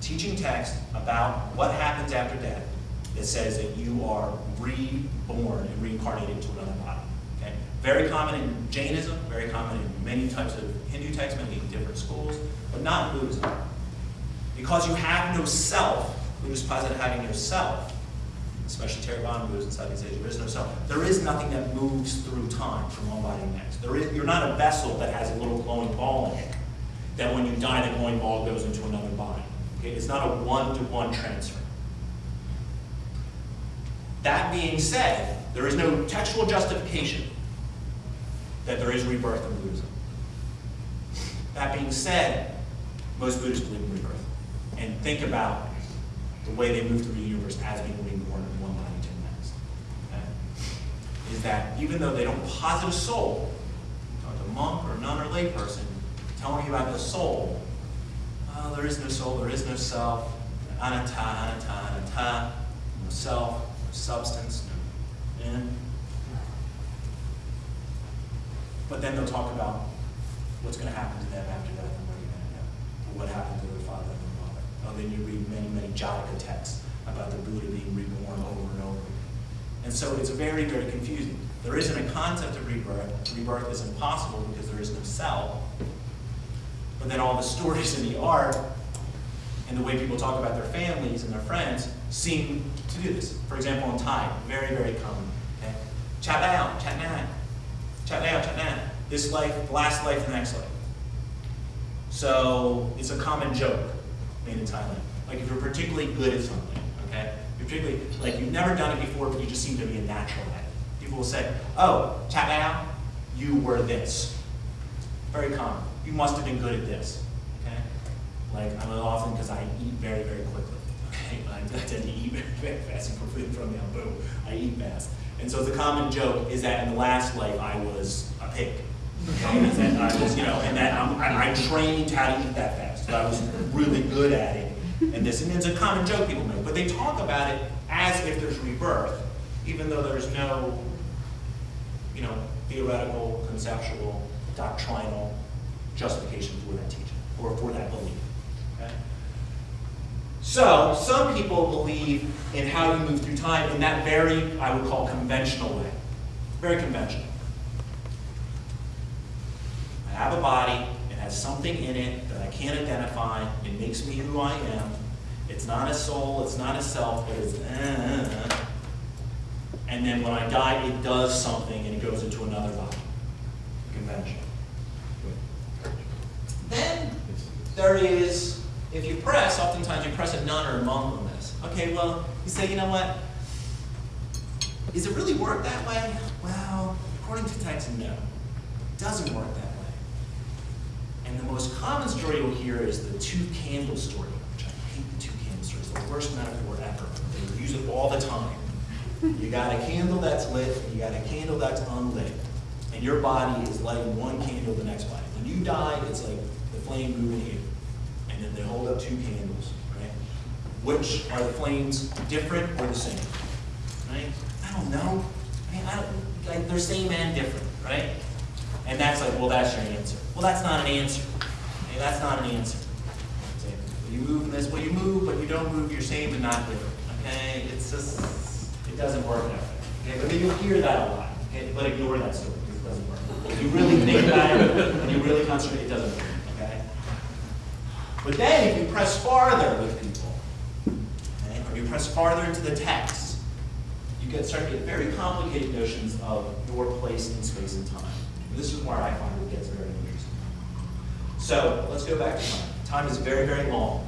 teaching text about what happens after death that says that you are reborn and reincarnated into another body. Okay? Very common in Jainism, very common in many types of Hindu texts, many different schools, but not in Buddhism. Because you have no self, Posit having no self, especially Theravada Buddhists in Southeast Asia, there is no self. There is nothing that moves through time from one body to the next. There is, you're not a vessel that has a little glowing ball in it, that when you die, the glowing ball goes into another body. Okay? It's not a one-to-one transfer. That being said, there is no textual justification that there is rebirth in Buddhism. That being said, most Buddhists believe in rebirth and think about the way they move through the universe as being reborn from one body the next. Okay? Is that even though they don't posit a soul, a monk or nun or layperson, telling you about the soul, oh, there is no soul, there is no self, anatta, anatta, anatta, no self, no substance, no in. But then they'll talk about what's going to happen to them after death and where you're going to go, what happened to and Oh, then you read many, many Jataka texts about the Buddha being reborn over and over. And so it's very, very confusing. There isn't a concept of rebirth. Rebirth is impossible because there is no self. But then all the stories in the art and the way people talk about their families and their friends seem to do this. For example, in Thai, very, very common. Chat down, chat now. Chat now, chat now. This life, the last life, the next life. So it's a common joke made in Thailand. Like if you're particularly good at something, okay? You're particularly, like you've never done it before, but you just seem to be a natural at it. People will say, oh, chat you were this. Very common. You must have been good at this, okay? Like I'm often, because I eat very, very quickly, <laughs> okay? I, I tend to eat very, very fast and from, from the boom, I eat fast. And so the common joke is that in the last life I was a pig. Okay, <laughs> and that I was, you know, and that I'm, I, I trained how to eat that fast. So I was really good at it and this, and it's a common joke people make, but they talk about it as if there's rebirth, even though there's no, you know, theoretical, conceptual, doctrinal justification for that teaching, or for that belief. So, some people believe in how you move through time in that very, I would call, conventional way. Very conventional. I have a body, has something in it that I can't identify, it makes me who I am. It's not a soul, it's not a self, but it's, uh, and then when I die, it does something and it goes into another body. Conventional. Then there is, if you press, oftentimes you press a nun or a monk on this. Okay, well, you say, you know what? Does it really work that way? Well, according to text, no. It doesn't work that way. And the most common story you'll hear is the two candle story, which I hate the two candle story. It's the worst metaphor ever. They use it all the time. You got a candle that's lit, and you got a candle that's unlit. And your body is lighting one candle the next body. When you die, it's like the flame moving here. And then they hold up two candles, right? Which are the flames different or the same? Right? I don't know. I mean, I don't, like, they're same and different, right? And that's like, well, that's your answer. Well, that's not an answer. Okay, that's not an answer. Well, you move this, well, you move, but you don't move, you're same and not different. Okay, it's just, it doesn't work that way. Okay, but you'll hear that a lot. Okay, but ignore that story because it doesn't work. If you really think about it and you really concentrate, it doesn't work. Okay. But then, if you press farther with people, okay, or you press farther into the text, you get start to get very complicated notions of your place in space and time. This is where I find it gets. So let's go back to time. Time is very, very long.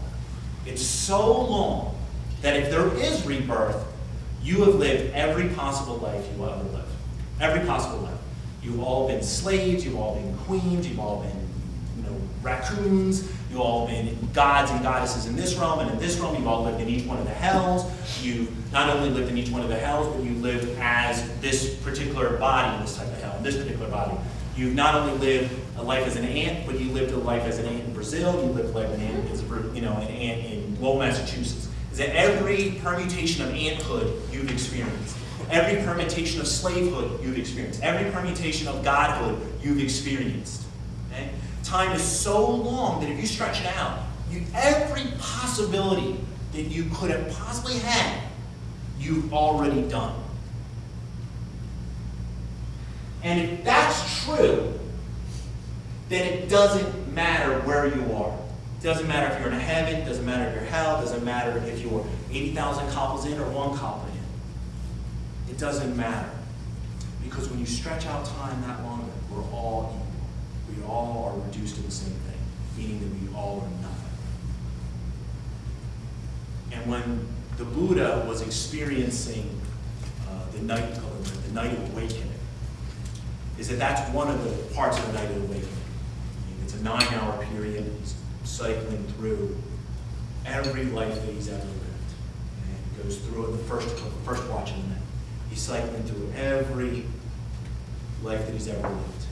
It's so long that if there is rebirth, you have lived every possible life you will ever live. Every possible life. You've all been slaves, you've all been queens, you've all been you know, raccoons, you've all been gods and goddesses in this realm and in this realm, you've all lived in each one of the hells. You've not only lived in each one of the hells, but you've lived as this particular body in this type of hell, in this particular body. You've not only lived a life as an ant, but you lived a life as an ant in Brazil, you lived a life as an ant, as a, you know, an ant in Lowell, Massachusetts. Is that every permutation of anthood you've experienced. Every permutation of slavehood you've experienced. Every permutation of godhood you've experienced. Okay? Time is so long that if you stretch it out, you, every possibility that you could have possibly had, you've already done. And if that's true, then it doesn't matter where you are. It doesn't matter if you're in heaven, it doesn't matter if you're hell, it doesn't matter if you're 80,000 kalpas in or one kalpa in. It doesn't matter. Because when you stretch out time that longer, we're all equal. We all are reduced to the same thing, meaning that we all are nothing. And when the Buddha was experiencing uh, the night, the night of awakening, is that that's one of the parts of the night of awakening. It's a nine-hour period. He's cycling through every life that he's ever lived. And he goes through it the first, the first watch of the night. He's cycling through every life that he's ever lived.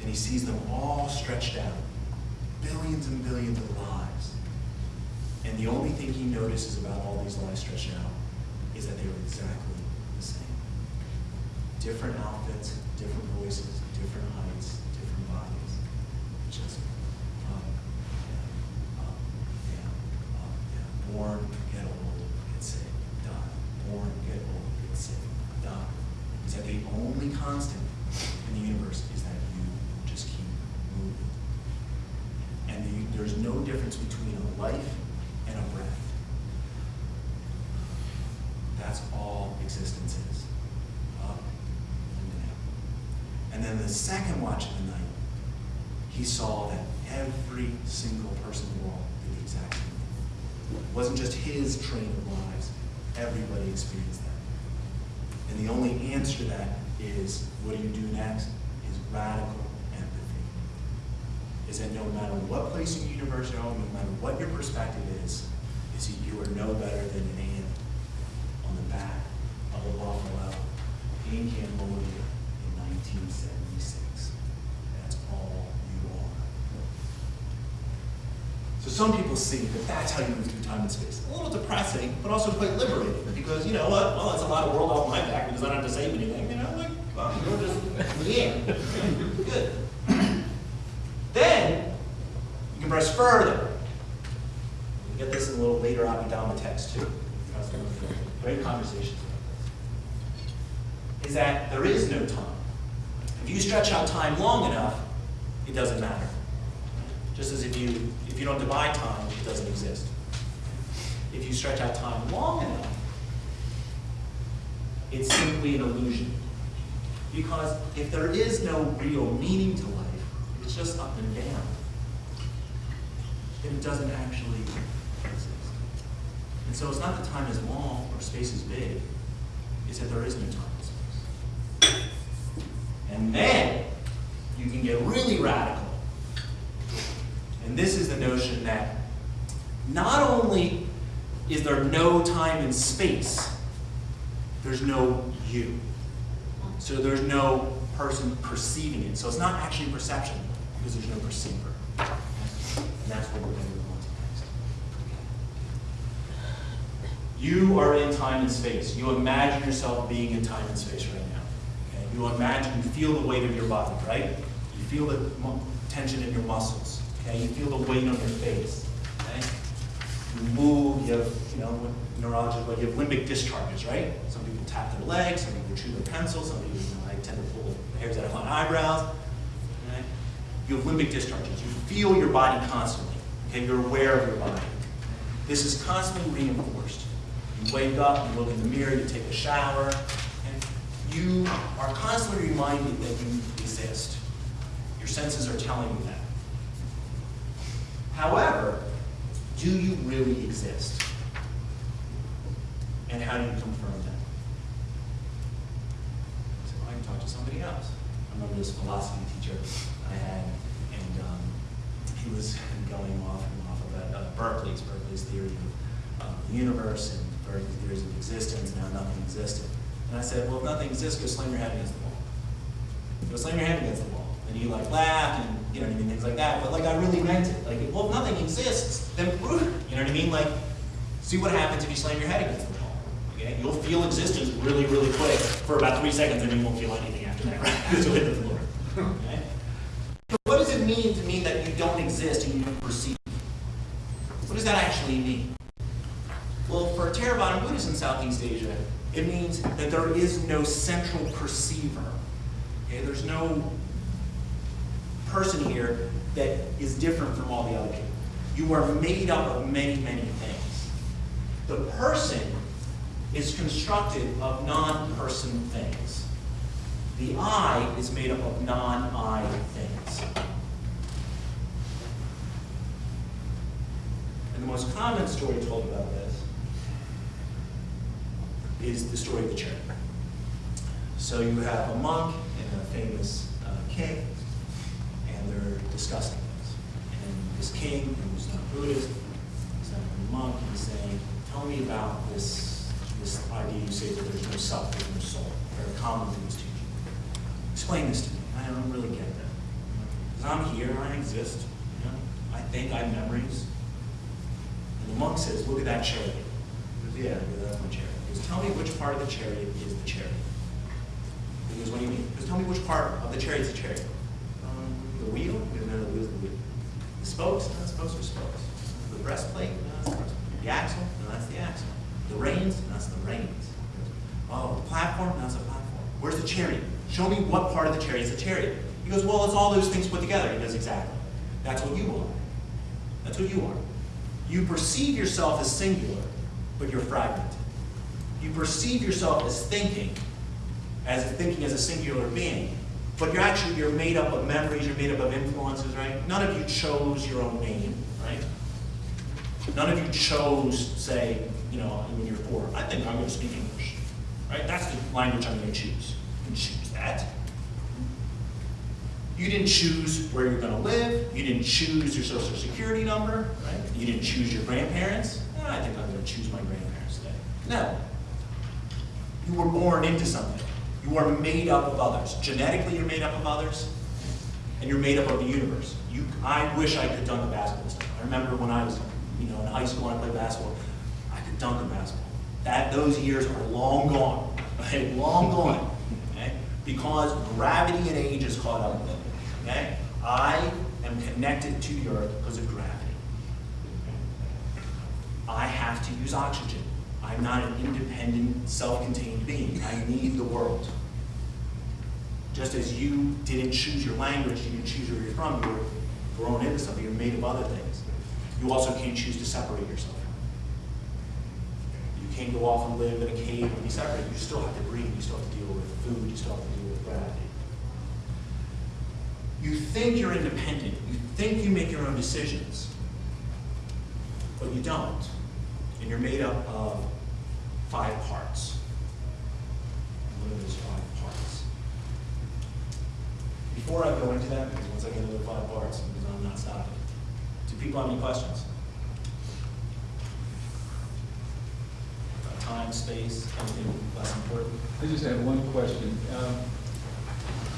And he sees them all stretched out. Billions and billions of lives. And the only thing he notices about all these lives stretched out is that they were exactly the same. Different outfits, different voices, different heights, different bodies. Just up, down, up, down, up, down. Born, get old, get sick, die. Born, get old, get sick, die. Is that the only constant in the universe is that you just keep moving. And the, there's no difference between a life and a breath. That's all existence is. And down. And then the second watch of the night, he saw that every single person in the world did the exact same thing. It wasn't just his train of lives, everybody experienced that. And the only answer to that is what do you do next? Is radical empathy. Is that no matter what place in the universe you're on, no matter what your perspective is, is that you are no better than an ant on the back of a buffalo in Cambodia in 1976. That's all you are. So some people see that that's how you move through time and space. A little depressing, but also quite liberating, because you know what? Well, that's a lot of world off my back because I don't have to save anything. You know, like, well, you're just yeah, good. <clears throat> then you can press further. You get this in a little later Abhidhamma text too. Great conversations. About this. Is that there is no time. If you stretch out time long enough, it doesn't matter. Just as if you if you don't divide time, it doesn't exist. If you stretch out time long enough, it's simply an illusion. Because if there is no real meaning to life, it's just up and down, then it doesn't actually exist. And so it's not that time is long or space is big, it's that there is no time and space. And then you can get really radical. And this is the notion that not only is there no time and space, there's no you. So there's no person perceiving it. So it's not actually perception because there's no perceiver. And that's what we're going to move on to next. You are in time and space. You imagine yourself being in time and space right now. Okay? You imagine, you feel the weight of your body, right? You feel the tension in your muscles. Okay? You feel the weight on your face. Okay? You move, you have, you know, what neurologists, but you have limbic discharges, right? Some people tap their legs, some people chew their pencil, some people, you know, I tend to pull hairs out of my eyebrows. Okay? You have limbic discharges. You feel your body constantly. Okay? You're aware of your body. This is constantly reinforced. You wake up, you look in the mirror, you take a shower, and you are constantly reminded that you exist. Your senses are telling you that. However, do you really exist? And how do you confirm that? So I can talk to somebody else. I remember this philosophy teacher I had, and um, he was going off and off about uh, Berkeley's, Berkeley's theory of uh, the universe and Berkeley's theories of existence and how nothing existed. And I said, well, if nothing exists, go slam your head against the wall. Go slam your head against the wall. And he like laughed and you know what I mean, things like that. But like I really meant it. Like, well, if nothing exists, then. You know what I mean? Like, see what happens if you slam your head against the wall. Okay? You'll feel existence really, really quick for about three seconds, and you won't feel anything after that, right? <laughs> The floor. Okay? What does it mean to mean that you don't exist and you don't perceive? What does that actually mean? Well, for Theravada Buddhists in Southeast Asia, it means that there is no central perceiver. Okay? There's no person here that is different from all the other people. You are made up of many, many things. The person is constructed of non-person things. The I is made up of non-I things. And the most common story told about this is the story of the chariot. So you have a monk and a famous uh, king, they're discussing this. And this king, who's not Buddhist, he's not a monk, and he's saying, tell me about this, this idea you say that there's no self, there's no soul. Very common thing is teaching. Explain this to me. I don't really get that. Because I'm here, I exist. You know? I think I have memories. And the monk says, look at that chariot. Goes, yeah, that's my chariot. He goes, tell me which part of the chariot is the chariot. He goes, what do you mean? He goes, tell me which part of the chariot is the chariot. The wheel? He goes, no, the wheel's the wheel. The spokes? No, the spokes are spokes. The breastplate? No, that's the breastplate. The axle? No, that's the axle. The reins? No, that's the reins. Oh, the platform? No, that's the platform. Where's the chariot? Show me what part of the chariot is the chariot. He goes, well, it's all those things put together. He goes, exactly. That's what you are. That's what you are. You perceive yourself as singular, but you're fragmented. You perceive yourself as thinking, as thinking as a singular being, but you're actually you're made up of memories, you're made up of influences, right? None of you chose your own name, right? None of you chose, say, you know, when you're four, I think I'm going to speak English, right? That's the language I'm going to choose. You didn't choose that. You didn't choose where you're going to live. You didn't choose your social security number, right? You didn't choose your grandparents. "Ah, I think I'm going to choose my grandparents today. No. You were born into something. You are made up of others. Genetically, you're made up of others, and you're made up of the universe. You, I wish I could done the basketball stuff. I remember when I was, you know, in high school when I played basketball, I could dunk a basketball. That, those years are long gone, <laughs> okay, long gone, okay? Because gravity and age has caught up with it, okay? I am connected to the earth because of gravity. I have to use oxygen. I'm not an independent, self-contained being. I need the world. Just as you didn't choose your language, you didn't choose where you're from, you were thrown into something, you're made of other things. You also can't choose to separate yourself. You can't go off and live in a cave and be separate. You still have to breathe, you still have to deal with food, you still have to deal with gravity. You think you're independent, you think you make your own decisions, but you don't. And you're made up of five parts. What are those five parts? Before I go into that, because once I get into the five parts, because I'm not stopping, do people have any questions? Uh, Time, space, anything less important? I just have one question. Um,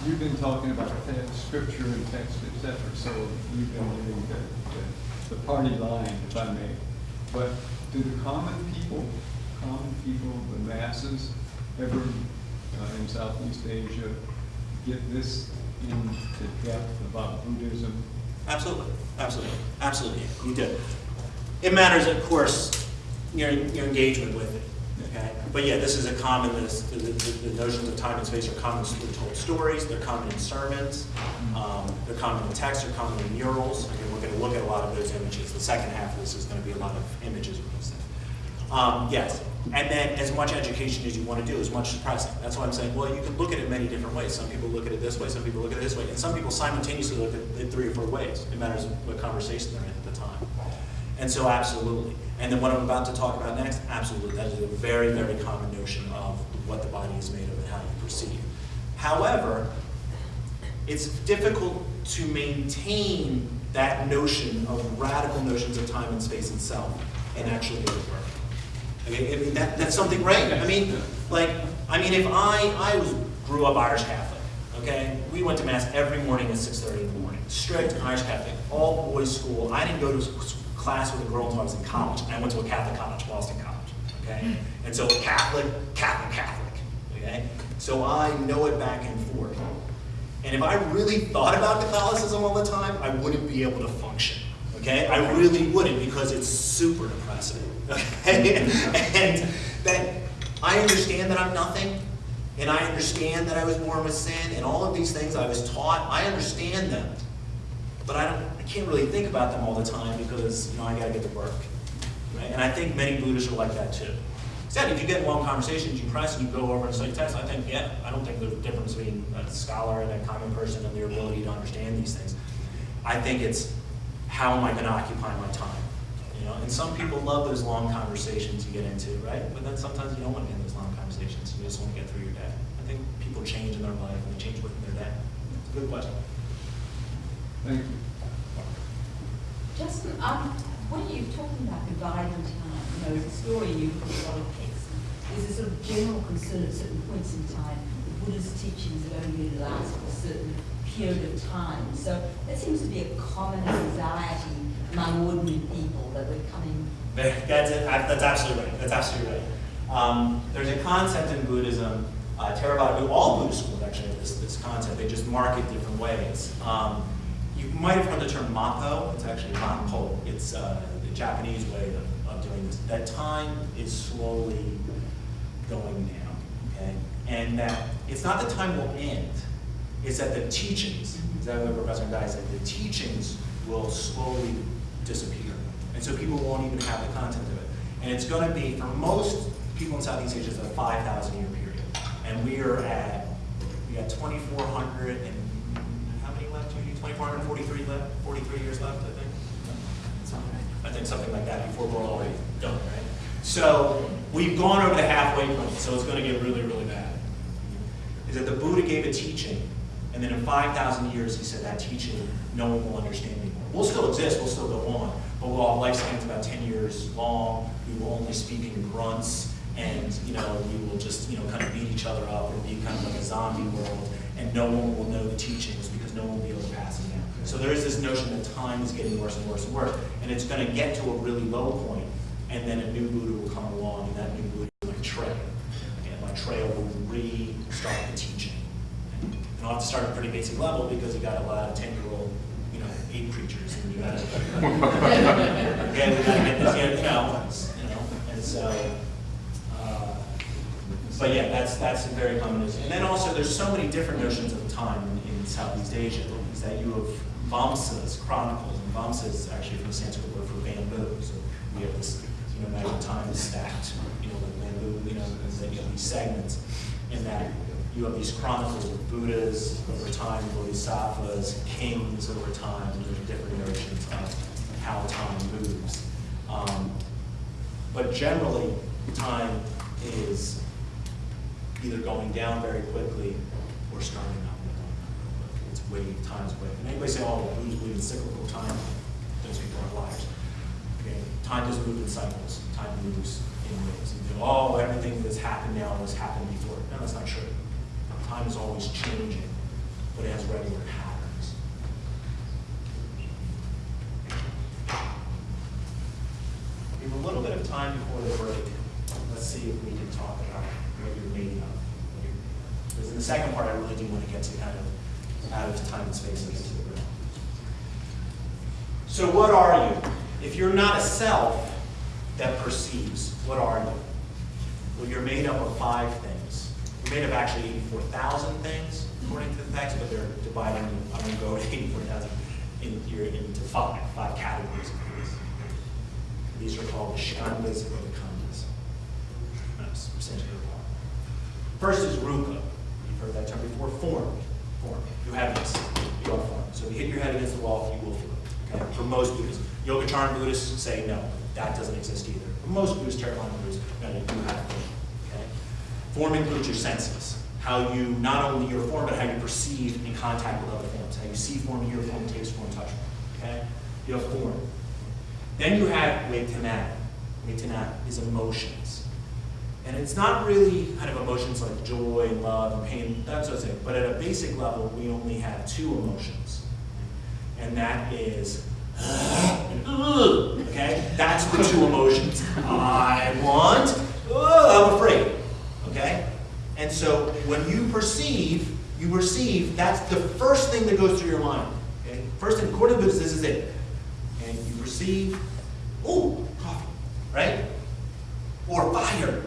You've been talking about scripture and text, etc. so you've been giving the, the- the party line, if I may. But do the common people, common people, the masses, ever uh, in Southeast Asia get this into depth about Buddhism? Absolutely, absolutely, absolutely, you do. It matters, of course, your, your engagement with it, okay? But yeah, this is a common, this, the, the, the notions of time and space are common in told stories, they're common in sermons, um, they're common in texts, they're common in murals. Again, we're gonna look at a lot of those images. The second half of this is gonna be a lot of images of those things. Um, yes, and then as much education as you want to do, as much suppressing. That's why I'm saying, well, you can look at it many different ways. Some people look at it this way, some people look at it this way, and some people simultaneously look at it three or four ways. It matters what conversation they're in at the time. And so absolutely. And then what I'm about to talk about next, absolutely. That is a very, very common notion of what the body is made of and how you perceive. However, it's difficult to maintain that notion of radical notions of time and space itself and actually make it work. I mean, that, that's something, right? I mean, like, I mean, if I, I was, grew up Irish Catholic, okay? We went to mass every morning at six thirty in the morning, strict Irish Catholic, all boys school. I didn't go to class with a girl until I was in college. I went to a Catholic college, Boston College, okay? And so Catholic, Catholic, Catholic, okay? So I know it back and forth. And if I really thought about Catholicism all the time, I wouldn't be able to function. Okay, I really wouldn't because it's super depressing. <laughs> And that I understand that I'm nothing, and I understand that I was born with sin, and all of these things I was taught. I understand them, but I don't. I can't really think about them all the time because you know I got to get to work. Right? And I think many Buddhists are like that too. Said if you get in long conversations, you press and you go over and study text, I think, yeah, I don't think there's a difference between a scholar and a common person and their ability to understand these things. I think it's how am I going to occupy my time? You know, and some people love those long conversations you get into, right? But then sometimes you don't want to get in those long conversations. You just want to get through your day. I think people change in their life and they change within their day. It's a good question. Thank you. Justin, um, are you're talking about dividing time, you know, as a story you put a lot of text, there's a sort of general concern at certain points in time, the Buddha's teachings are only last for a certain period of time. So that seems to be a common anxiety among ordinary people that we're coming. That's it. That's absolutely right. That's absolutely right. Um, there's a concept in Buddhism, uh, Theravada, all Buddhist schools actually have this, this concept. They just mark it different ways. Um, you might have heard the term mappo. It's actually mappo. It's uh, the Japanese way of, of doing this. That time is slowly going down, okay? And that it's not that time will end. It's that the teachings, exactly what Professor Guy said, the teachings will slowly disappear. And so people won't even have the content of it. And it's going to be, for most people in Southeast Asia, it's a 5,000 year period. And we are at, we got 2,400 and, how many left? 2,443 left, 43 years left, I think? I think something like that before we're all done, right? So we've gone over the halfway point, so it's going to get really, really bad. Is that the Buddha gave a teaching, and then in 5,000 years he said that teaching no one will understand. We'll still exist, we'll still go on, but we'll have lifespans about 10 years long, we will only speak in grunts, and you know, we will just you know kind of beat each other up, it'll be kind of like a zombie world, and no one will know the teachings because no one will be able to pass it down. So there is this notion that time is getting worse and worse and worse, and it's gonna get to a really low point, and then a new Buddha will come along, and that new Buddha will like trail, and Maitreya will restart the teaching. And I'll have to start at a pretty basic level because you got a lot of 10 year hate preachers, and you gotta, get this you gotta balance, young you know, and so, uh, but yeah, that's, that's a very common notion. And then also, there's so many different notions of time in, in Southeast Asia, is that you have Vamsas, chronicles, and Vamsa is actually from the Sanskrit word for bamboo, so we have this, you know, imagine time stacked, you know, with bamboo, you know, these segments, and that you have these chronicles of Buddhas over time, Bodhisattvas, kings over time, and there's different notions of how time moves. Um, but generally, time is either going down very quickly or starting up. It's wave, time's wave. And anybody say, oh, Buddhists believe in cyclical time? Those people are liars. Okay? Time doesn't move in cycles. Time moves in waves. You go, oh, everything that's happened now has happened before. No, that's not true. Time is always changing, but it has regular patterns. We have a little bit of time before the break. Let's see if we can talk about what you're made of. Because in the second part, I really do want to get to kind of out of time and space and get to the real. So what are you? If you're not a self that perceives, what are you? Well, you're made up of five things. You're made of actually 84,000 things, according to the text, but they're dividing, I'm going to go to 84,000 in, into five, five categories of these. These are called the skandhas or the they. First is rupa. You've heard that term before. Form. Form. You have this. You are form. So if you hit your head against the wall, you will it. Okay? For most Buddhists. Yogacaran Buddhists say no, that doesn't exist either. For most Buddhists, Theravada Buddhists, no, you have form. Form includes your senses. How you, not only your form, but how you perceive in contact with other forms. How you see form, hear form, taste form, touch form. Okay? You have form. Then you have Vedana. Vedana is emotions. And it's not really kind of emotions like joy and love and pain, that sort of thing. But at a basic level, we only have two emotions. And that is, okay? That's the two emotions. I want, ugh, I'm afraid, okay? And so when you perceive, you perceive, that's the first thing that goes through your mind. Okay? First thing, according to Buddhists, this is it. And you perceive, oh, coffee, right? Or fire.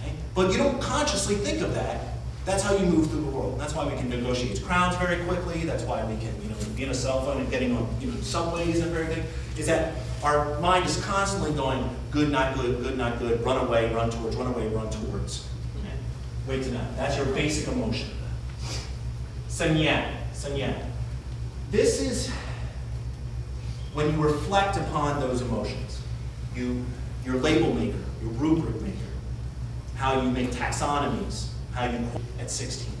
Okay? But you don't consciously think of that. That's how you move through the world. That's why we can negotiate crowds very quickly. That's why we can, you know, be in a cell phone and getting on, you know, subways and everything. Is that our mind is constantly going, good, not good, good, not good, run away, run towards, run away, run towards. That. That's your basic emotion. Sanya. Sanya. This is when you reflect upon those emotions. You, your label maker, your rubric maker, how you make taxonomies, how you at 16.